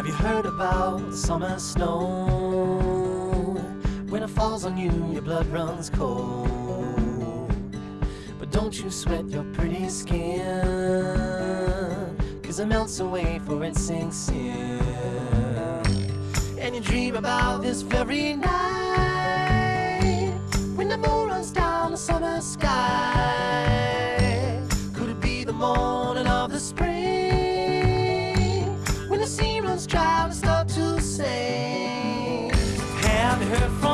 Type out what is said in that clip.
Have you heard about summer snow? When it falls on you, your blood runs cold. But don't you sweat your pretty skin, cause it melts away for it sinks in. And you dream about this very night, when the moon runs down the summer sky. Could it be the morning of the spring? her